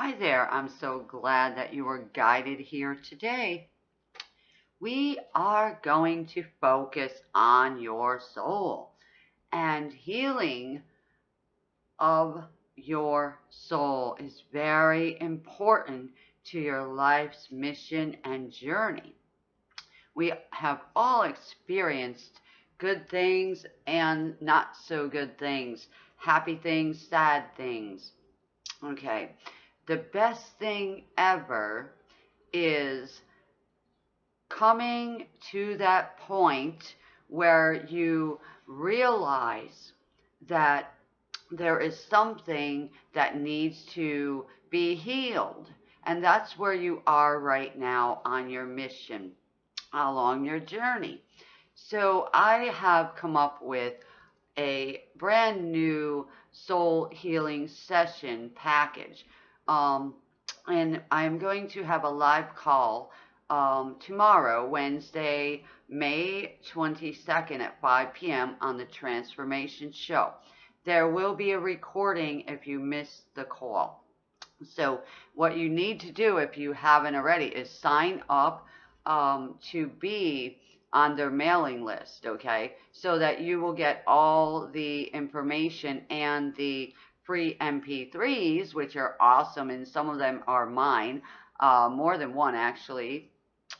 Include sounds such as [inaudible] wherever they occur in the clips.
Hi there, I'm so glad that you were guided here today. We are going to focus on your soul and healing of your soul is very important to your life's mission and journey. We have all experienced good things and not so good things, happy things, sad things. Okay, the best thing ever is coming to that point where you realize that there is something that needs to be healed. And that's where you are right now on your mission, along your journey. So I have come up with a brand new soul healing session package. Um, and I'm going to have a live call um, tomorrow, Wednesday, May 22nd at 5 p.m. on the Transformation Show. There will be a recording if you missed the call. So what you need to do if you haven't already is sign up um, to be on their mailing list, okay? So that you will get all the information and the free MP3s, which are awesome, and some of them are mine, uh, more than one actually.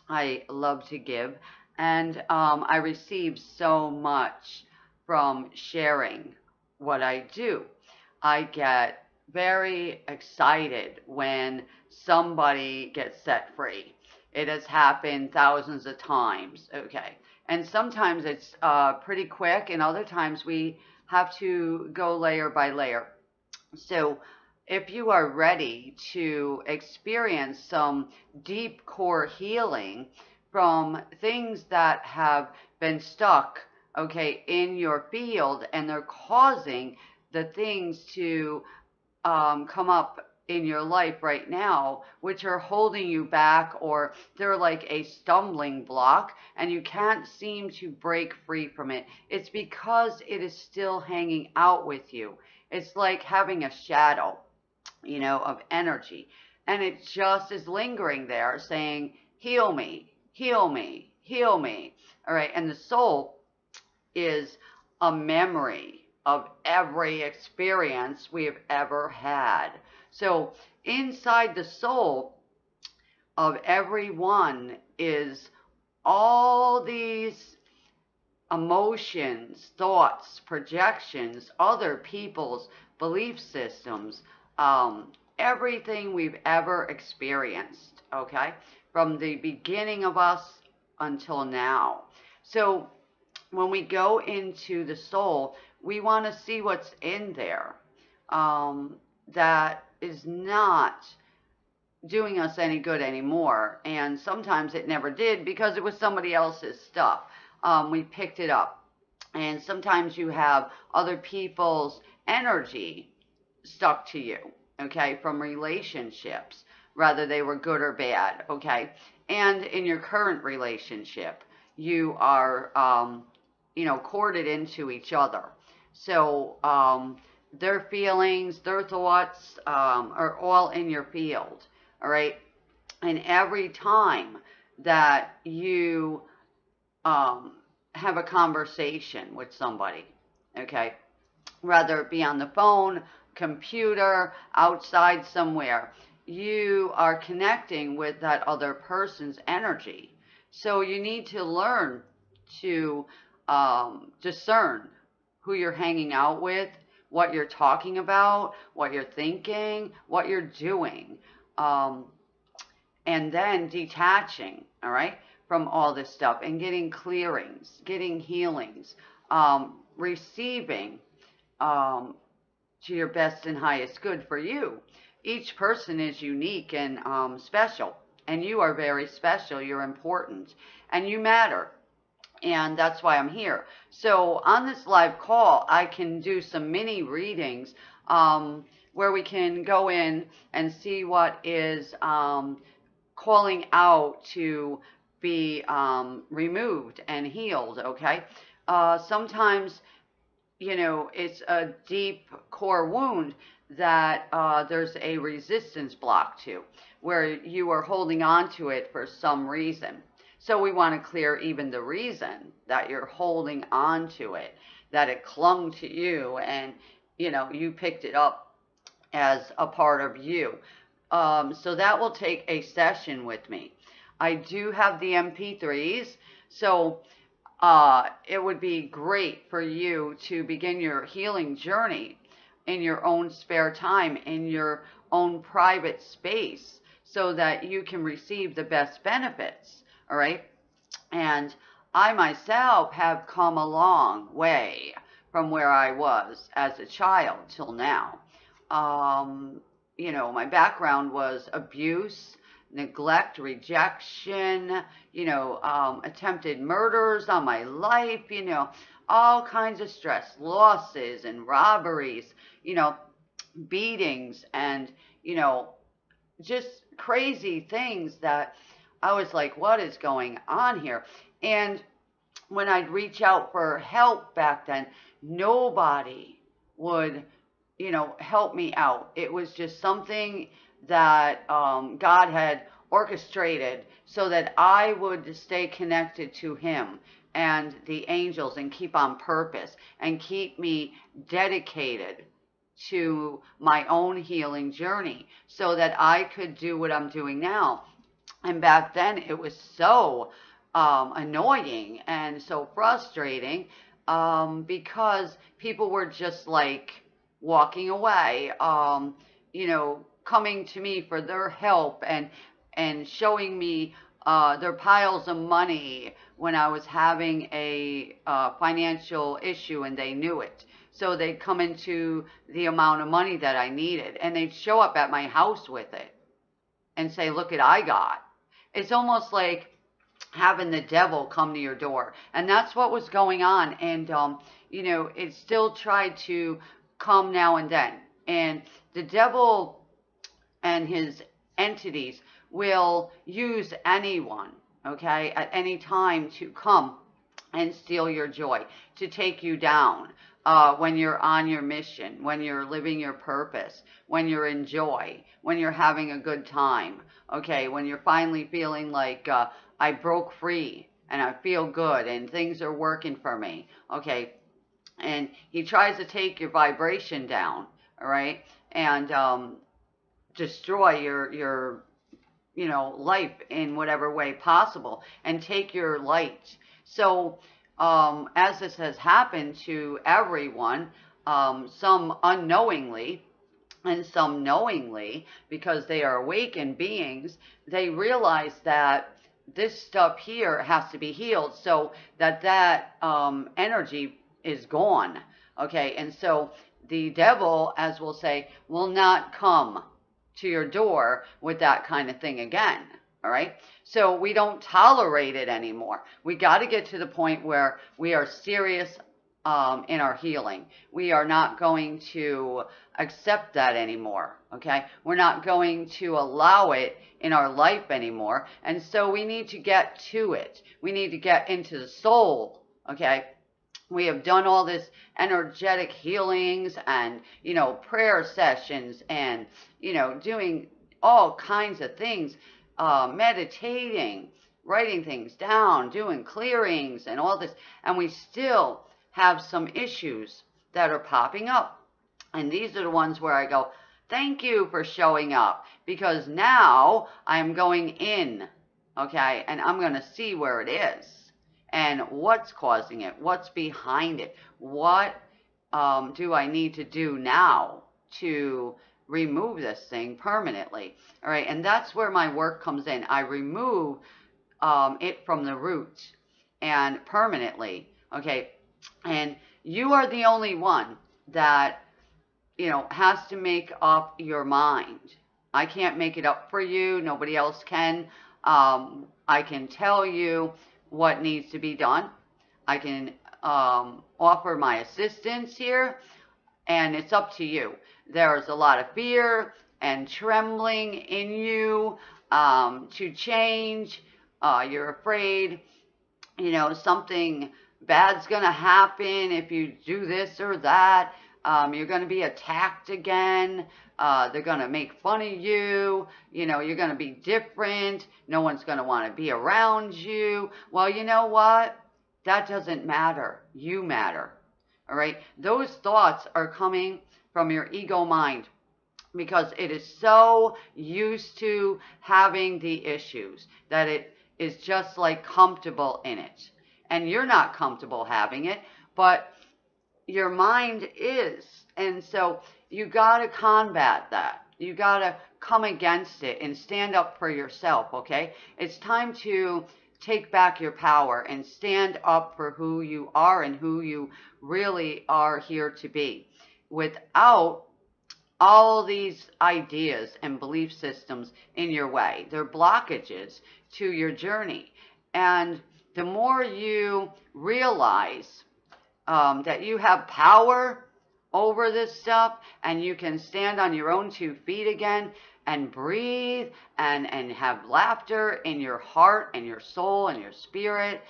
I love to give, and um, I receive so much from sharing what I do. I get very excited when somebody gets set free. It has happened thousands of times, okay? And sometimes it's uh, pretty quick, and other times we have to go layer by layer. So if you are ready to experience some deep core healing from things that have been stuck, okay, in your field and they're causing the things to um, come up in your life right now, which are holding you back or they're like a stumbling block and you can't seem to break free from it. It's because it is still hanging out with you. It's like having a shadow you know, of energy. And it just is lingering there saying, heal me, heal me, heal me. All right. And the soul is a memory of every experience we have ever had. So inside the soul of everyone is all these emotions, thoughts, projections, other people's belief systems, um, everything we've ever experienced, okay, from the beginning of us until now. So when we go into the soul, we want to see what's in there um, that is not doing us any good anymore. And sometimes it never did because it was somebody else's stuff. Um, we picked it up. And sometimes you have other people's energy stuck to you, okay, from relationships, whether they were good or bad, okay? And in your current relationship, you are, um, you know, corded into each other. So um, their feelings, their thoughts um, are all in your field, all right? And every time that you um, have a conversation with somebody, okay, whether it be on the phone, computer, outside somewhere, you are connecting with that other person's energy. So you need to learn to um, discern who you're hanging out with, what you're talking about, what you're thinking, what you're doing. Um, and then detaching, all right, from all this stuff and getting clearings, getting healings, um, receiving um, to your best and highest good for you. Each person is unique and um, special, and you are very special. You're important, and you matter. And that's why I'm here. So on this live call, I can do some mini readings um, where we can go in and see what is um, calling out to be um, removed and healed, okay? Uh, sometimes you know, it's a deep core wound that uh, there's a resistance block to, where you are holding on to it for some reason. So we want to clear even the reason that you're holding on to it, that it clung to you and, you know, you picked it up as a part of you. Um, so that will take a session with me. I do have the MP3s, so uh, it would be great for you to begin your healing journey in your own spare time, in your own private space, so that you can receive the best benefits. All right. And I myself have come a long way from where I was as a child till now. Um, you know, my background was abuse, neglect, rejection, you know, um, attempted murders on my life, you know, all kinds of stress, losses and robberies, you know, beatings and, you know, just crazy things that I was like, what is going on here? And when I'd reach out for help back then, nobody would, you know, help me out. It was just something that um, God had orchestrated so that I would stay connected to Him and the angels and keep on purpose and keep me dedicated to my own healing journey so that I could do what I'm doing now. And back then it was so um, annoying and so frustrating um, because people were just like walking away, um, you know, coming to me for their help and and showing me uh, their piles of money when I was having a uh, financial issue and they knew it. So they'd come into the amount of money that I needed and they'd show up at my house with it and say, look at I got. It's almost like having the devil come to your door. And that's what was going on. And, um, you know, it still tried to come now and then. And the devil and his entities will use anyone, okay, at any time to come and steal your joy, to take you down uh, when you're on your mission, when you're living your purpose, when you're in joy, when you're having a good time, okay, when you're finally feeling like uh, I broke free and I feel good and things are working for me, okay, and he tries to take your vibration down, all right, and um, destroy your your you know, life in whatever way possible and take your light. So, um, as this has happened to everyone, um, some unknowingly and some knowingly, because they are awakened beings, they realize that this stuff here has to be healed so that that um, energy is gone. Okay, and so the devil, as we'll say, will not come to your door with that kind of thing again. All right. So we don't tolerate it anymore. We got to get to the point where we are serious um, in our healing. We are not going to accept that anymore. Okay. We're not going to allow it in our life anymore. And so we need to get to it. We need to get into the soul. Okay we have done all this energetic healings and, you know, prayer sessions and, you know, doing all kinds of things, uh, meditating, writing things down, doing clearings and all this. And we still have some issues that are popping up. And these are the ones where I go, thank you for showing up because now I'm going in, okay, and I'm going to see where it is and what's causing it, what's behind it, what um, do I need to do now to remove this thing permanently. All right, and that's where my work comes in. I remove um, it from the root and permanently. Okay, and you are the only one that you know has to make up your mind. I can't make it up for you. Nobody else can. Um, I can tell you what needs to be done. I can um, offer my assistance here, and it's up to you. There's a lot of fear and trembling in you um, to change. Uh, you're afraid, you know, something bad's going to happen if you do this or that. Um, you're going to be attacked again. Uh, they're going to make fun of you. You know, you're going to be different. No one's going to want to be around you. Well, you know what? That doesn't matter. You matter. All right. Those thoughts are coming from your ego mind because it is so used to having the issues that it is just like comfortable in it. And you're not comfortable having it, but your mind is. And so you got to combat that. You got to come against it and stand up for yourself, okay? It's time to take back your power and stand up for who you are and who you really are here to be without all these ideas and belief systems in your way. They're blockages to your journey. And the more you realize um, that you have power over this stuff and you can stand on your own two feet again and breathe and, and have laughter in your heart and your soul and your spirit.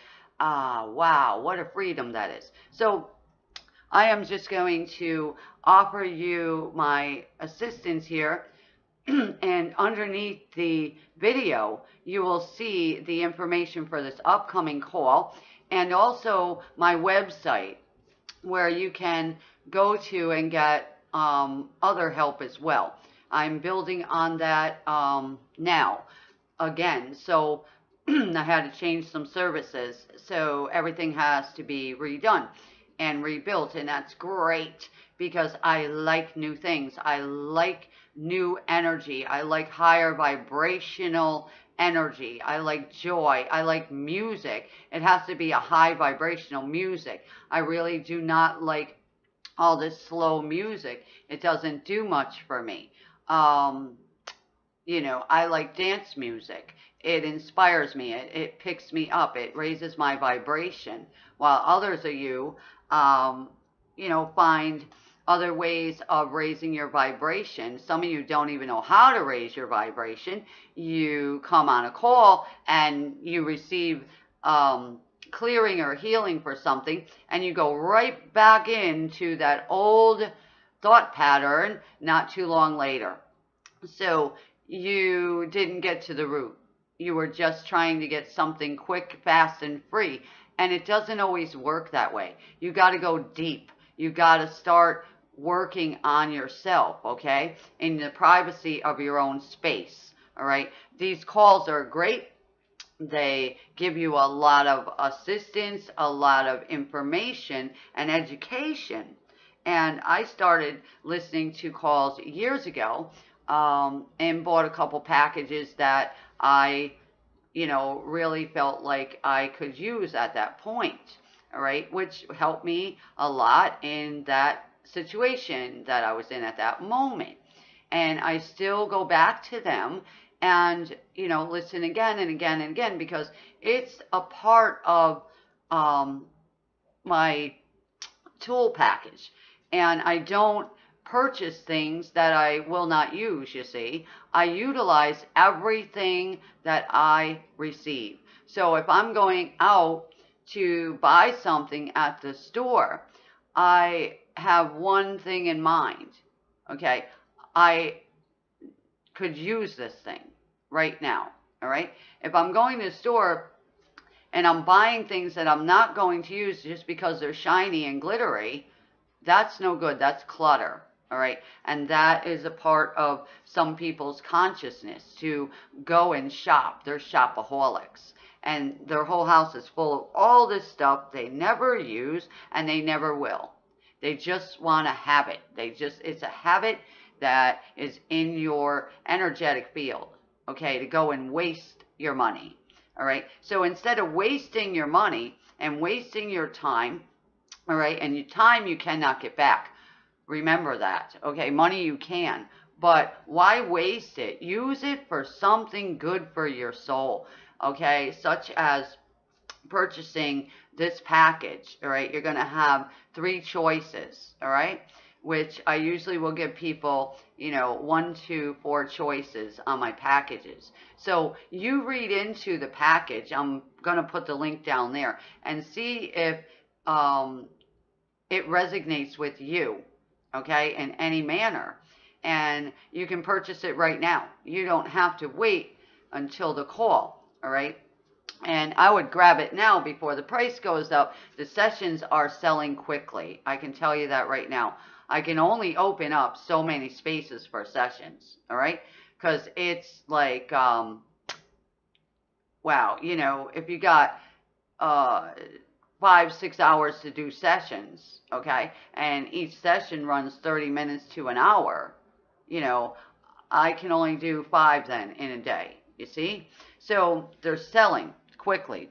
Ah, wow, what a freedom that is. So I am just going to offer you my assistance here. [clears throat] and underneath the video, you will see the information for this upcoming call and also my website where you can go to and get um, other help as well. I'm building on that um, now again. So [clears throat] I had to change some services. So everything has to be redone and rebuilt. And that's great because I like new things. I like new energy. I like higher vibrational energy. I like joy. I like music. It has to be a high vibrational music. I really do not like all this slow music. It doesn't do much for me. Um, you know, I like dance music. It inspires me. It, it picks me up. It raises my vibration. While others of you, um, you know, find other ways of raising your vibration. Some of you don't even know how to raise your vibration. You come on a call and you receive um, clearing or healing for something, and you go right back into that old thought pattern not too long later. So you didn't get to the root. You were just trying to get something quick, fast, and free. And it doesn't always work that way. You got to go deep. You got to start working on yourself, okay? In the privacy of your own space, all right? These calls are great. They give you a lot of assistance, a lot of information and education. And I started listening to calls years ago um, and bought a couple packages that I, you know, really felt like I could use at that point. All right, which helped me a lot in that situation that I was in at that moment. And I still go back to them and, you know, listen again and again and again because it's a part of um, my tool package. And I don't purchase things that I will not use, you see. I utilize everything that I receive. So if I'm going out to buy something at the store, I have one thing in mind. Okay, I could use this thing right now. All right, if I'm going to the store and I'm buying things that I'm not going to use just because they're shiny and glittery, that's no good. That's clutter. All right. And that is a part of some people's consciousness to go and shop. They're shopaholics. And their whole house is full of all this stuff they never use and they never will. They just want to have it. They just, it's a habit that is in your energetic field, okay, to go and waste your money. All right. So instead of wasting your money and wasting your time, all right, and your time you cannot get back. Remember that. Okay. Money you can. But why waste it? Use it for something good for your soul. Okay. Such as purchasing this package, all right, you're going to have three choices, all right, which I usually will give people, you know, one, two, four choices on my packages. So you read into the package. I'm going to put the link down there and see if um, it resonates with you, okay, in any manner. And you can purchase it right now. You don't have to wait until the call, all right? And I would grab it now before the price goes up. The sessions are selling quickly. I can tell you that right now. I can only open up so many spaces for sessions, all right? Because it's like, um, wow, you know, if you got uh, five, six hours to do sessions, okay, and each session runs 30 minutes to an hour, you know, I can only do five then in a day, you see? So they're selling quickly.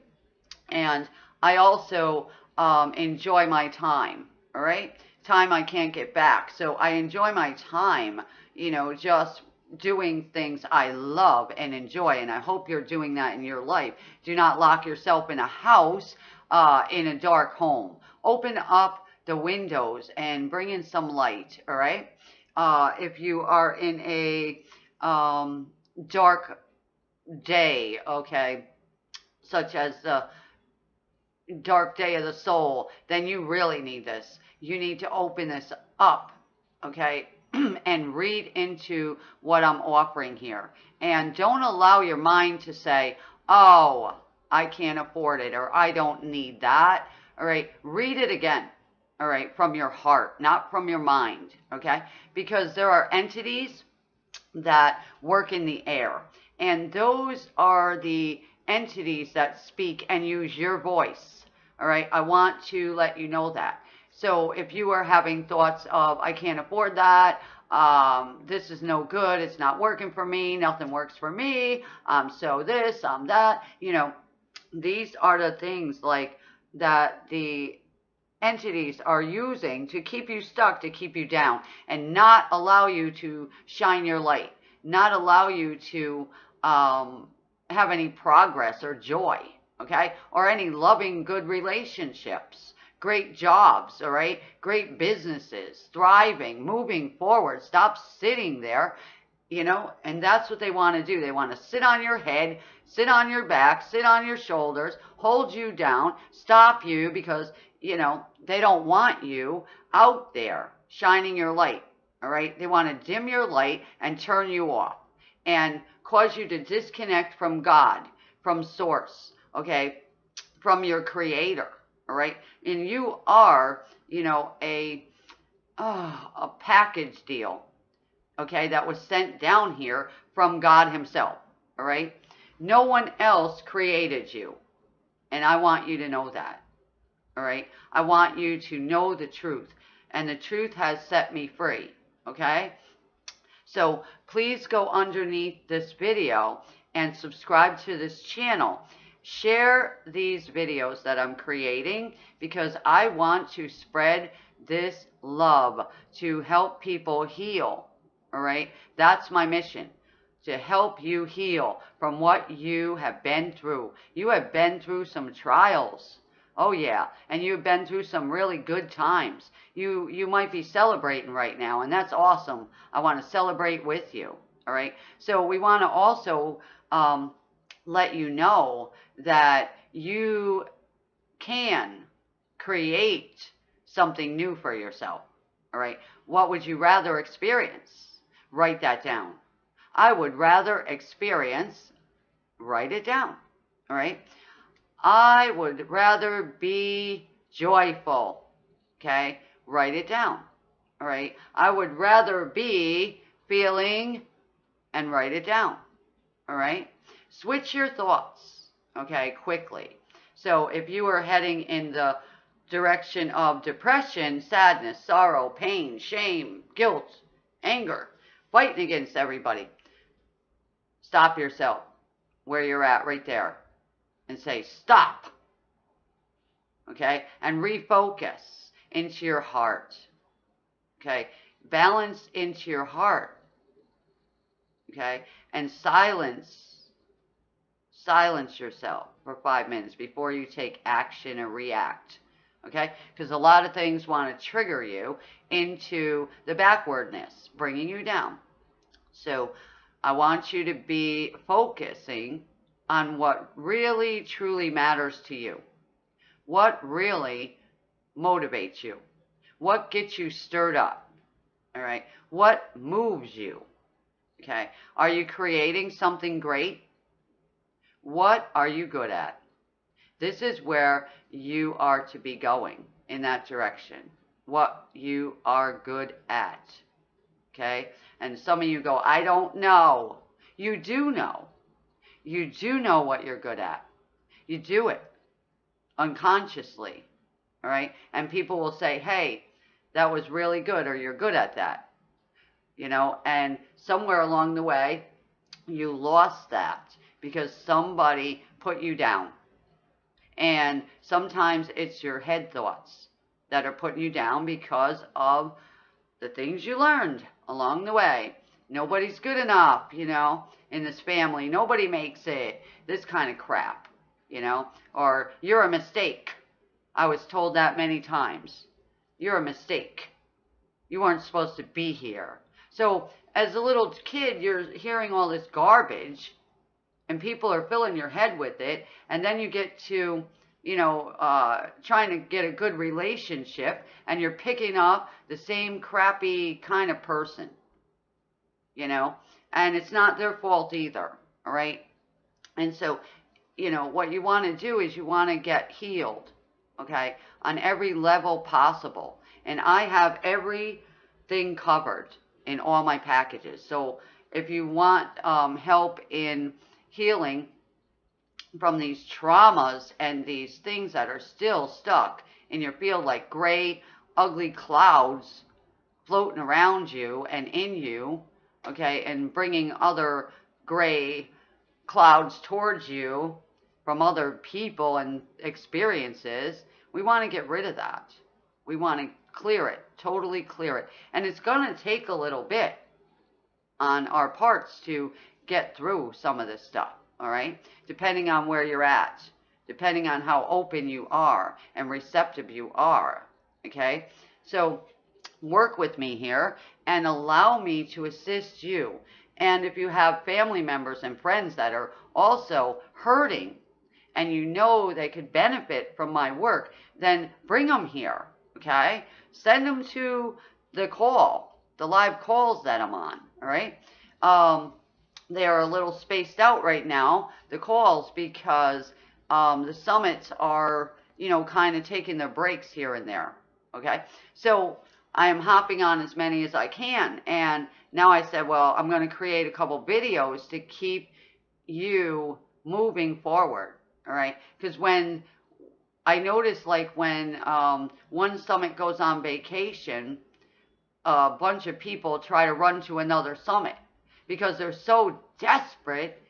And I also um, enjoy my time, all right? Time I can't get back. So I enjoy my time, you know, just doing things I love and enjoy. And I hope you're doing that in your life. Do not lock yourself in a house, uh, in a dark home. Open up the windows and bring in some light, all right? Uh, if you are in a um, dark day, okay, such as the dark day of the soul, then you really need this. You need to open this up, okay, [clears throat] and read into what I'm offering here. And don't allow your mind to say, oh, I can't afford it or I don't need that. All right, read it again. All right, from your heart, not from your mind. Okay, because there are entities that work in the air, and those are the entities that speak and use your voice. All right, I want to let you know that. So if you are having thoughts of, I can't afford that, um, this is no good, it's not working for me, nothing works for me, um, so this, I'm that, you know, these are the things like that the entities are using to keep you stuck, to keep you down, and not allow you to shine your light, not allow you to um, have any progress or joy, okay? Or any loving, good relationships, great jobs, all right? Great businesses, thriving, moving forward. Stop sitting there, you know? And that's what they want to do. They want to sit on your head, sit on your back, sit on your shoulders, hold you down, stop you because, you know, they don't want you out there shining your light, all right? They want to dim your light and turn you off. And cause you to disconnect from God, from source, okay, from your creator, all right? And you are, you know, a, oh, a package deal, okay, that was sent down here from God himself, all right? No one else created you. And I want you to know that, all right? I want you to know the truth. And the truth has set me free, okay? So please go underneath this video and subscribe to this channel. Share these videos that I'm creating because I want to spread this love to help people heal. All right. That's my mission to help you heal from what you have been through. You have been through some trials. Oh yeah, and you've been through some really good times. You you might be celebrating right now, and that's awesome. I want to celebrate with you. All right. So we want to also um, let you know that you can create something new for yourself. All right. What would you rather experience? Write that down. I would rather experience, write it down. All right. I would rather be joyful. Okay, write it down. All right. I would rather be feeling and write it down. All right. Switch your thoughts. Okay, quickly. So if you are heading in the direction of depression, sadness, sorrow, pain, shame, guilt, anger, fighting against everybody, stop yourself where you're at right there and say, stop. Okay? And refocus into your heart. Okay? Balance into your heart. Okay? And silence. Silence yourself for five minutes before you take action or react. Okay? Because a lot of things want to trigger you into the backwardness, bringing you down. So I want you to be focusing on what really truly matters to you. What really motivates you? What gets you stirred up? All right. What moves you? Okay. Are you creating something great? What are you good at? This is where you are to be going in that direction. What you are good at. Okay? And some of you go, I don't know. You do know. You do know what you're good at. You do it unconsciously. All right? And people will say, hey, that was really good, or you're good at that. You know, and somewhere along the way, you lost that because somebody put you down. And sometimes it's your head thoughts that are putting you down because of the things you learned along the way. Nobody's good enough, you know, in this family. Nobody makes it. This kind of crap, you know, or you're a mistake. I was told that many times. You're a mistake. You weren't supposed to be here. So as a little kid, you're hearing all this garbage and people are filling your head with it. And then you get to, you know, uh, trying to get a good relationship and you're picking up the same crappy kind of person, you know, and it's not their fault either. All right. And so, you know, what you want to do is you want to get healed, okay, on every level possible. And I have everything covered in all my packages. So if you want um, help in healing from these traumas and these things that are still stuck in your field, like gray, ugly clouds floating around you and in you, okay, and bringing other gray clouds towards you from other people and experiences, we want to get rid of that. We want to clear it, totally clear it. And it's going to take a little bit on our parts to get through some of this stuff, all right? Depending on where you're at, depending on how open you are and receptive you are, okay? So work with me here and allow me to assist you. And if you have family members and friends that are also hurting and you know they could benefit from my work, then bring them here, okay? Send them to the call, the live calls that I'm on, all right? Um, they are a little spaced out right now, the calls, because um, the summits are, you know, kind of taking their breaks here and there. Okay. So I am hopping on as many as I can. And now I said, well, I'm going to create a couple videos to keep you moving forward. All right. Because when I notice, like, when um, one summit goes on vacation, a bunch of people try to run to another summit because they're so desperate,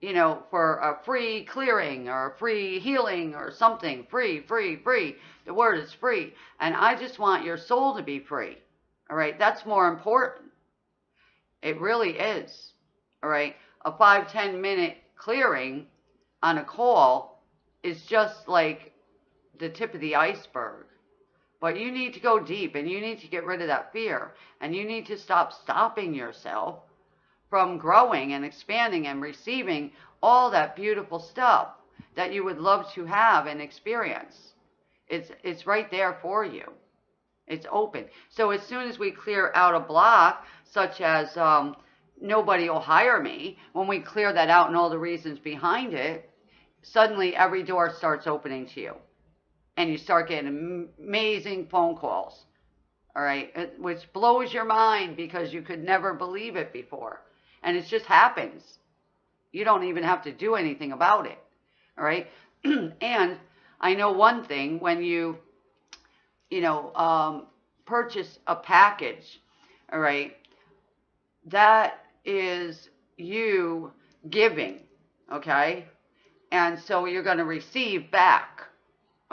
you know, for a free clearing or a free healing or something. Free, free, free. The word is free. And I just want your soul to be free. All right. That's more important. It really is. All right. A five, ten minute clearing on a call is just like the tip of the iceberg. But you need to go deep and you need to get rid of that fear and you need to stop stopping yourself from growing and expanding and receiving all that beautiful stuff that you would love to have and experience. It's, it's right there for you. It's open. So as soon as we clear out a block, such as um, nobody will hire me, when we clear that out and all the reasons behind it, suddenly every door starts opening to you. And you start getting amazing phone calls. All right. Which blows your mind because you could never believe it before. And it just happens. You don't even have to do anything about it. All right. [clears throat] and I know one thing when you, you know, um, purchase a package, all right, that is you giving, okay? And so you're going to receive back,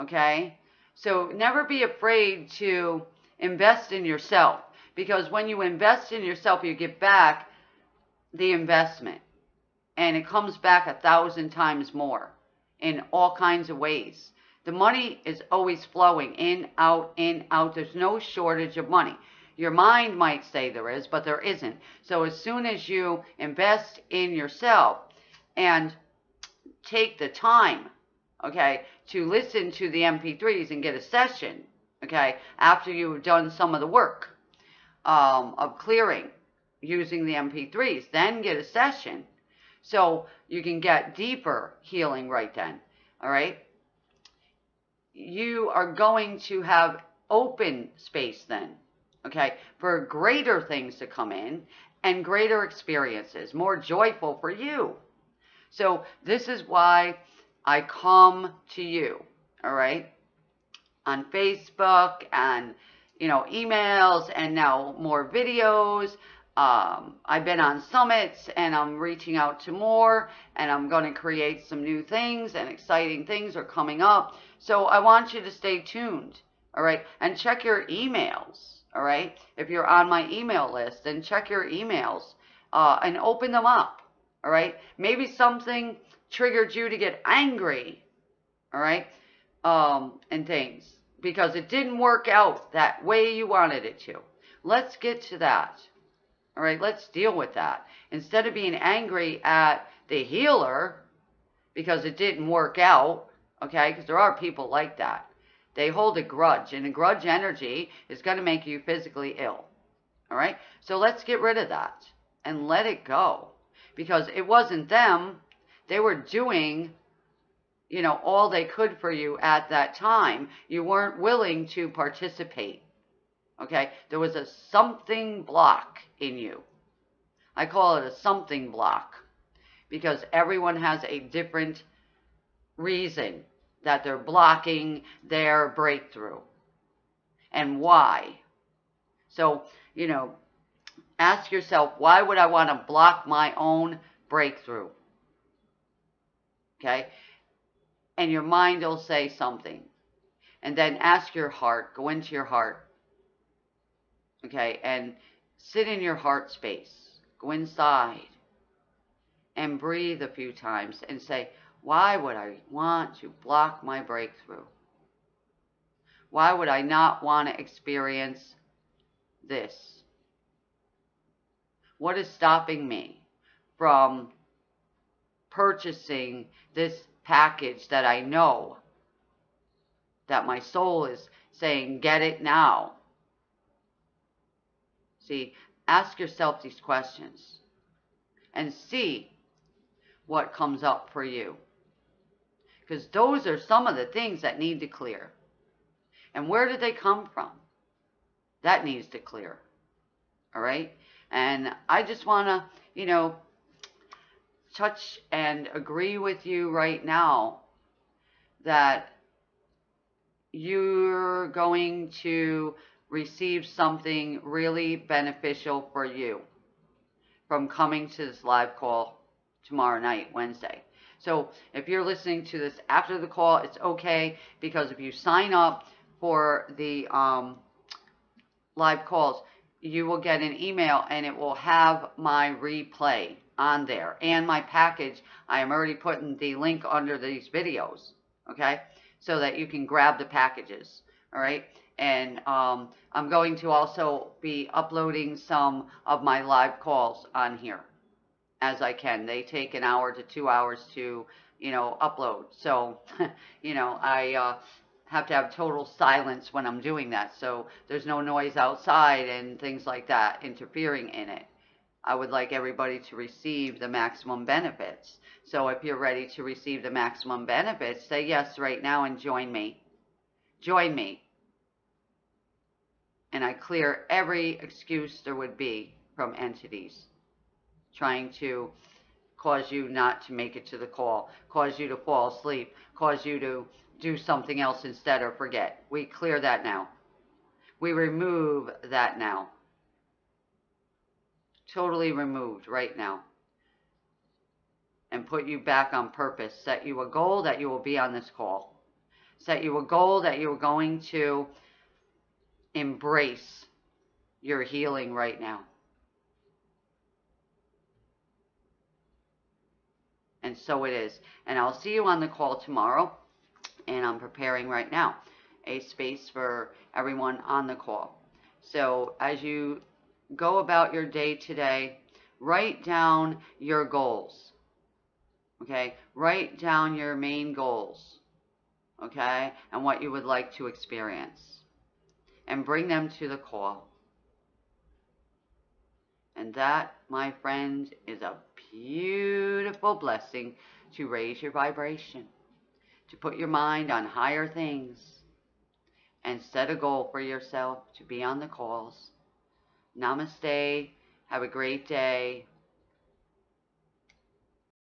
okay? So never be afraid to invest in yourself because when you invest in yourself, you get back the investment and it comes back a thousand times more in all kinds of ways. The money is always flowing in, out, in, out. There's no shortage of money. Your mind might say there is, but there isn't. So as soon as you invest in yourself and take the time, okay, to listen to the MP3s and get a session, okay, after you've done some of the work, um, of clearing using the MP3s. Then get a session so you can get deeper healing right then. All right. You are going to have open space then, okay, for greater things to come in and greater experiences, more joyful for you. So this is why I come to you, all right, on Facebook and, you know, emails and now more videos. Um, I've been on summits and I'm reaching out to more and I'm going to create some new things and exciting things are coming up. So I want you to stay tuned, all right, and check your emails all right? If you're on my email list, then check your emails uh, and open them up, all right? Maybe something triggered you to get angry, all right? Um, and things because it didn't work out that way you wanted it to. Let's get to that. All right, let's deal with that. Instead of being angry at the healer because it didn't work out, okay, because there are people like that. They hold a grudge, and a grudge energy is going to make you physically ill. All right? So let's get rid of that and let it go because it wasn't them. They were doing, you know, all they could for you at that time. You weren't willing to participate. Okay? There was a something block in you. I call it a something block because everyone has a different reason that they're blocking their breakthrough and why. So, you know, ask yourself, why would I want to block my own breakthrough? Okay? And your mind will say something. And then ask your heart, go into your heart. Okay? And sit in your heart space. Go inside and breathe a few times and say, why would I want to block my breakthrough? Why would I not want to experience this? What is stopping me from purchasing this package that I know that my soul is saying, get it now? See, ask yourself these questions and see what comes up for you. Because those are some of the things that need to clear. And where did they come from? That needs to clear. All right? And I just want to, you know, touch and agree with you right now that you're going to receive something really beneficial for you from coming to this live call tomorrow night, Wednesday. So if you're listening to this after the call, it's okay because if you sign up for the um, live calls, you will get an email and it will have my replay on there and my package. I am already putting the link under these videos, okay, so that you can grab the packages, all right? And um, I'm going to also be uploading some of my live calls on here as I can. They take an hour to two hours to, you know, upload. So, [laughs] you know, I uh, have to have total silence when I'm doing that. So there's no noise outside and things like that interfering in it. I would like everybody to receive the maximum benefits. So if you're ready to receive the maximum benefits, say yes right now and join me. Join me. And I clear every excuse there would be from entities trying to cause you not to make it to the call, cause you to fall asleep, cause you to do something else instead or forget. We clear that now. We remove that now. Totally removed right now. And put you back on purpose. Set you a goal that you will be on this call. Set you a goal that you're going to embrace your healing right now. And so it is. And I'll see you on the call tomorrow. And I'm preparing right now a space for everyone on the call. So as you go about your day today, write down your goals. Okay? Write down your main goals. Okay? And what you would like to experience. And bring them to the call. And that, my friends, is a beautiful blessing to raise your vibration, to put your mind on higher things, and set a goal for yourself to be on the calls. Namaste. Have a great day.